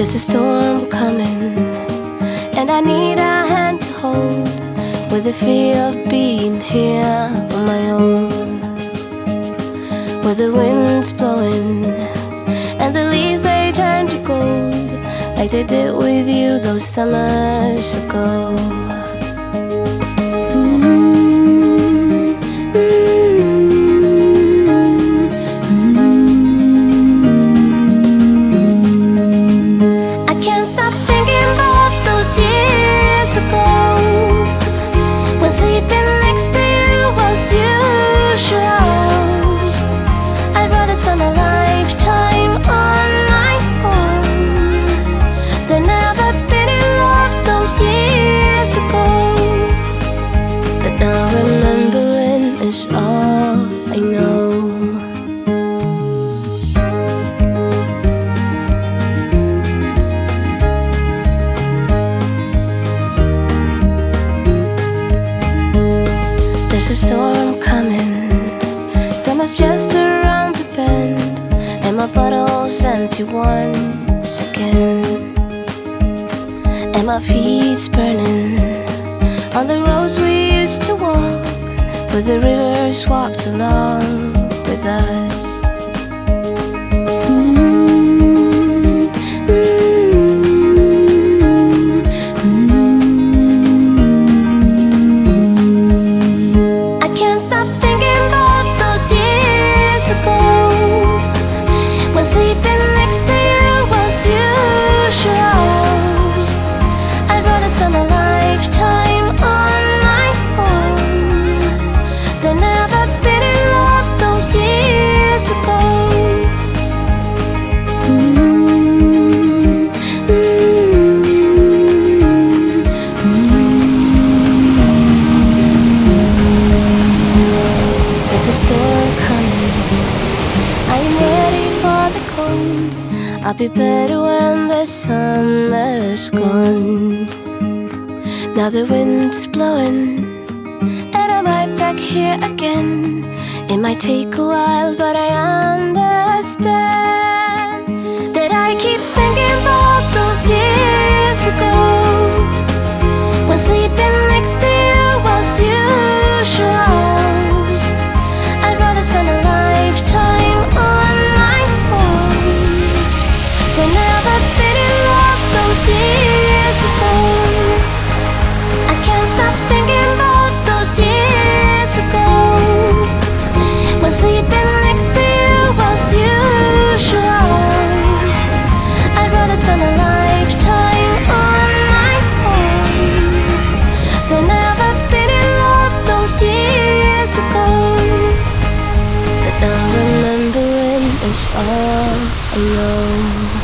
There's a storm coming, and I need a hand to hold with the fear of being here on my own. Where the wind's blowing, and the leaves they turn to gold, like they did with you those summers ago. A storm coming. Summer's just around the bend, and my bottle's empty once again. And my feet's burning on the roads we used to walk, where the rivers walked along A storm coming. I'm ready for the cold. I'll be better when the summer's gone. Now the wind's blowing, and I'm right back here again. It might take a while, but I understand Is all know.